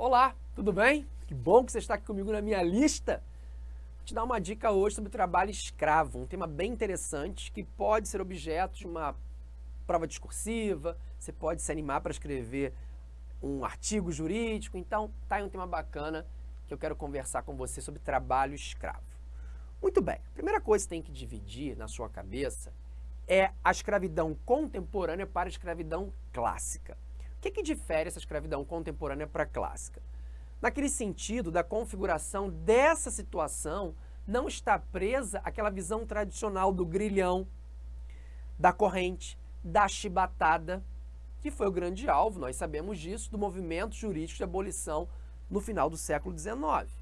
Olá, tudo bem? Que bom que você está aqui comigo na minha lista. Vou te dar uma dica hoje sobre trabalho escravo, um tema bem interessante que pode ser objeto de uma prova discursiva, você pode se animar para escrever um artigo jurídico, então tá aí um tema bacana que eu quero conversar com você sobre trabalho escravo. Muito bem, a primeira coisa que você tem que dividir na sua cabeça é a escravidão contemporânea para a escravidão clássica. O que, que difere essa escravidão contemporânea para a clássica? Naquele sentido da configuração dessa situação, não está presa aquela visão tradicional do grilhão, da corrente, da chibatada, que foi o grande alvo, nós sabemos disso, do movimento jurídico de abolição no final do século XIX.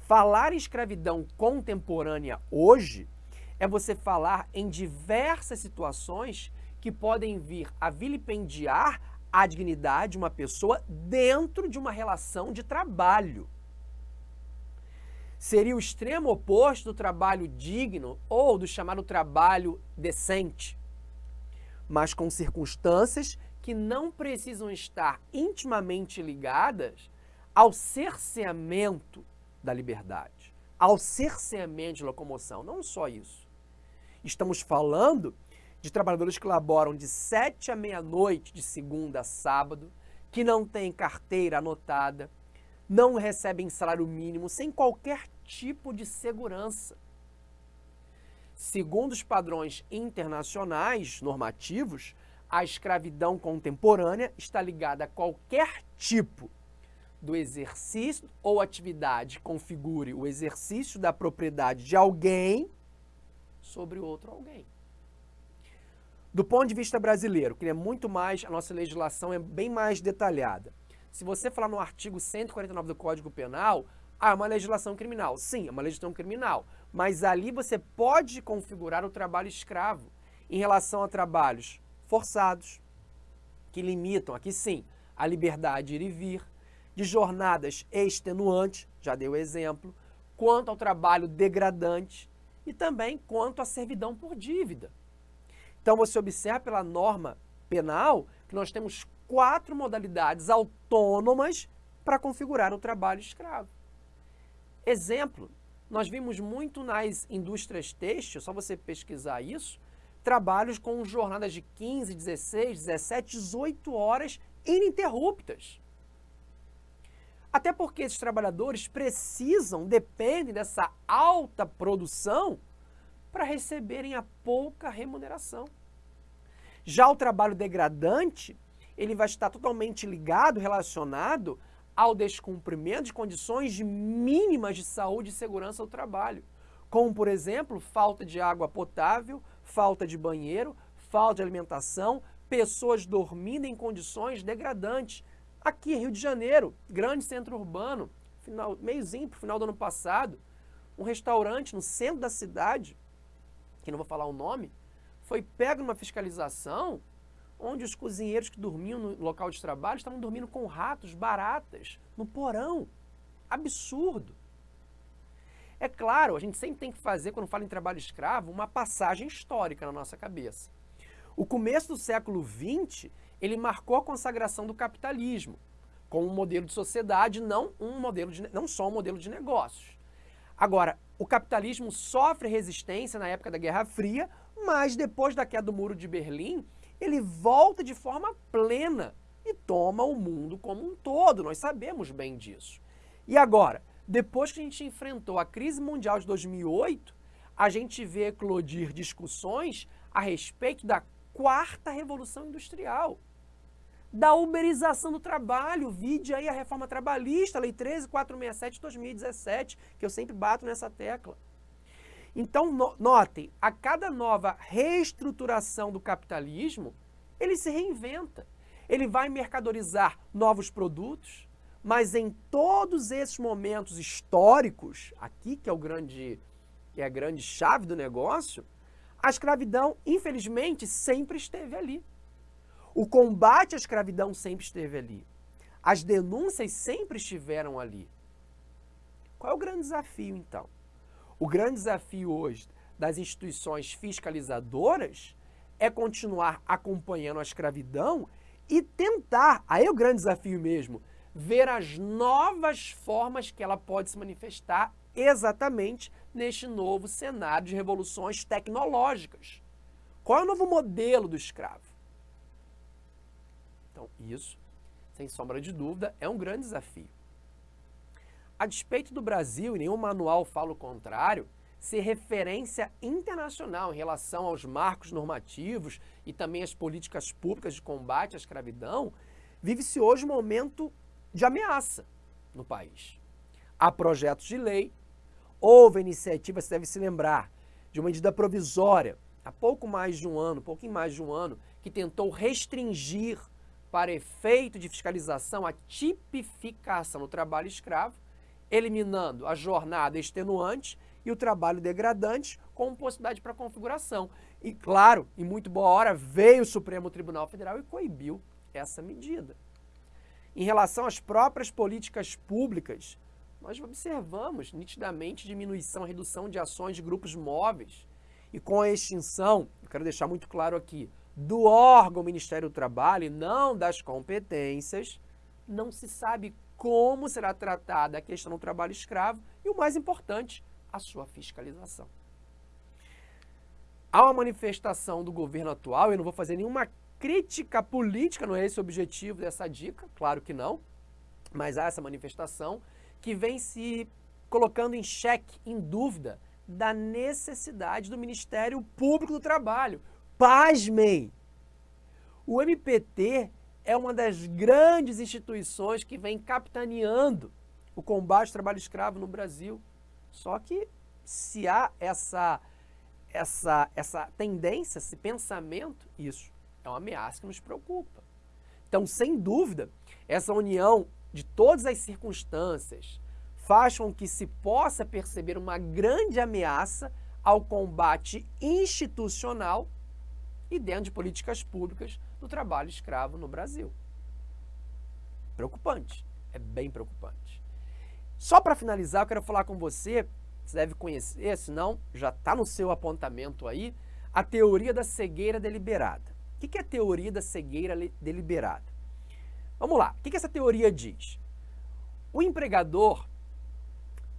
Falar em escravidão contemporânea hoje é você falar em diversas situações que podem vir a vilipendiar a dignidade de uma pessoa dentro de uma relação de trabalho. Seria o extremo oposto do trabalho digno ou do chamado trabalho decente, mas com circunstâncias que não precisam estar intimamente ligadas ao cerceamento da liberdade, ao cerceamento de locomoção. Não só isso. Estamos falando de trabalhadores que laboram de 7 à meia-noite, de segunda a sábado, que não têm carteira anotada, não recebem salário mínimo, sem qualquer tipo de segurança. Segundo os padrões internacionais normativos, a escravidão contemporânea está ligada a qualquer tipo do exercício ou atividade configure o exercício da propriedade de alguém sobre outro alguém. Do ponto de vista brasileiro, que é muito mais, a nossa legislação é bem mais detalhada. Se você falar no artigo 149 do Código Penal, ah, é uma legislação criminal. Sim, é uma legislação criminal. Mas ali você pode configurar o trabalho escravo em relação a trabalhos forçados, que limitam, aqui sim, a liberdade de ir e vir, de jornadas extenuantes, já dei o exemplo, quanto ao trabalho degradante e também quanto à servidão por dívida. Então você observa pela norma penal que nós temos quatro modalidades autônomas para configurar o trabalho escravo. Exemplo, nós vimos muito nas indústrias têxteis, só você pesquisar isso, trabalhos com jornadas de 15, 16, 17, 18 horas ininterruptas. Até porque esses trabalhadores precisam, dependem dessa alta produção para receberem a pouca remuneração. Já o trabalho degradante, ele vai estar totalmente ligado, relacionado ao descumprimento de condições mínimas de saúde e segurança do trabalho, como, por exemplo, falta de água potável, falta de banheiro, falta de alimentação, pessoas dormindo em condições degradantes. Aqui Rio de Janeiro, grande centro urbano, meiozinho para o final do ano passado, um restaurante no centro da cidade, que não vou falar o nome, foi pego numa fiscalização onde os cozinheiros que dormiam no local de trabalho estavam dormindo com ratos, baratas, no porão. Absurdo. É claro, a gente sempre tem que fazer, quando fala em trabalho escravo, uma passagem histórica na nossa cabeça. O começo do século XX, ele marcou a consagração do capitalismo como um modelo de sociedade, não, um modelo de, não só um modelo de negócios. Agora, o capitalismo sofre resistência na época da Guerra Fria, mas depois da queda do Muro de Berlim, ele volta de forma plena e toma o mundo como um todo. Nós sabemos bem disso. E agora, depois que a gente enfrentou a crise mundial de 2008, a gente vê eclodir discussões a respeito da quarta revolução industrial, da uberização do trabalho, vide aí a reforma trabalhista, lei 13467 de 2017, que eu sempre bato nessa tecla. Então, no, notem, a cada nova reestruturação do capitalismo, ele se reinventa. Ele vai mercadorizar novos produtos, mas em todos esses momentos históricos, aqui que é o grande que é a grande chave do negócio, a escravidão, infelizmente, sempre esteve ali. O combate à escravidão sempre esteve ali. As denúncias sempre estiveram ali. Qual é o grande desafio, então? O grande desafio hoje das instituições fiscalizadoras é continuar acompanhando a escravidão e tentar, aí é o grande desafio mesmo, ver as novas formas que ela pode se manifestar exatamente neste novo cenário de revoluções tecnológicas. Qual é o novo modelo do escravo? Então, isso, sem sombra de dúvida, é um grande desafio. A despeito do Brasil, e nenhum manual fala o contrário, ser referência internacional em relação aos marcos normativos e também as políticas públicas de combate à escravidão, vive-se hoje um momento de ameaça no país. Há projetos de lei, houve iniciativa, você deve se lembrar, de uma medida provisória, há pouco mais de um ano, pouquinho mais de um ano, que tentou restringir para efeito de fiscalização a tipificação do trabalho escravo, eliminando a jornada extenuante e o trabalho degradante com possibilidade para configuração. E claro, em muito boa hora, veio o Supremo Tribunal Federal e coibiu essa medida. Em relação às próprias políticas públicas, nós observamos nitidamente diminuição, redução de ações de grupos móveis. E com a extinção, eu quero deixar muito claro aqui, do órgão Ministério do Trabalho e não das competências, não se sabe como será tratada a questão do trabalho escravo e, o mais importante, a sua fiscalização. Há uma manifestação do governo atual, eu não vou fazer nenhuma crítica política, não é esse o objetivo dessa dica, claro que não, mas há essa manifestação que vem se colocando em xeque, em dúvida, da necessidade do Ministério Público do Trabalho. Pasmem! O MPT é uma das grandes instituições que vem capitaneando o combate ao trabalho escravo no Brasil. Só que se há essa, essa, essa tendência, esse pensamento, isso é uma ameaça que nos preocupa. Então, sem dúvida, essa união de todas as circunstâncias faz com que se possa perceber uma grande ameaça ao combate institucional e dentro de políticas públicas do trabalho escravo no Brasil. Preocupante, é bem preocupante. Só para finalizar, eu quero falar com você, você deve conhecer, senão já está no seu apontamento aí, a teoria da cegueira deliberada. O que é a teoria da cegueira deliberada? Vamos lá, o que essa teoria diz? O empregador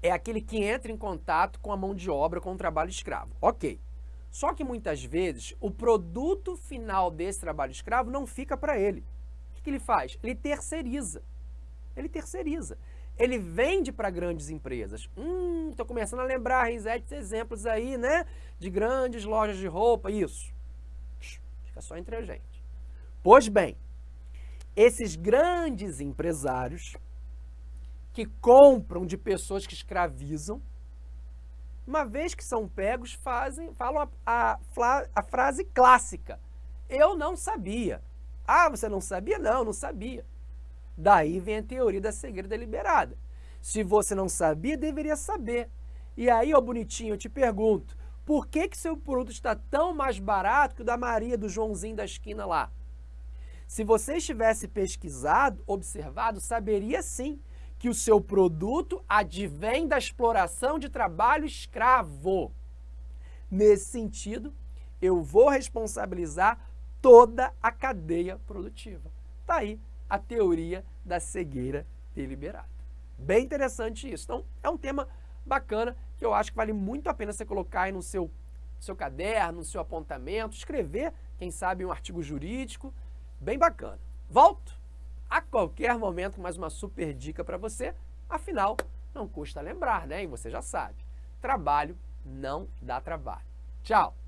é aquele que entra em contato com a mão de obra, com o trabalho escravo. Ok. Só que muitas vezes o produto final desse trabalho escravo não fica para ele. O que ele faz? Ele terceiriza. Ele terceiriza ele vende para grandes empresas. Hum, estou começando a lembrar, Renzetes, exemplos aí, né? De grandes lojas de roupa, isso. Fica só entre a gente. Pois bem, esses grandes empresários que compram de pessoas que escravizam, uma vez que são pegos, fazem, falam a, a, a frase clássica. Eu não sabia. Ah, você não sabia? Não, não sabia. Daí vem a teoria da cegueira deliberada. Se você não sabia, deveria saber. E aí, ó bonitinho, eu te pergunto, por que que seu produto está tão mais barato que o da Maria, do Joãozinho da esquina lá? Se você estivesse pesquisado, observado, saberia sim que o seu produto advém da exploração de trabalho escravo. Nesse sentido, eu vou responsabilizar toda a cadeia produtiva. Tá aí a teoria da cegueira deliberada. Bem interessante isso. Então, é um tema bacana que eu acho que vale muito a pena você colocar aí no seu, seu caderno, no seu apontamento, escrever, quem sabe, um artigo jurídico. Bem bacana. Volto a qualquer momento mais uma super dica para você. Afinal, não custa lembrar, né? E você já sabe. Trabalho não dá trabalho. Tchau!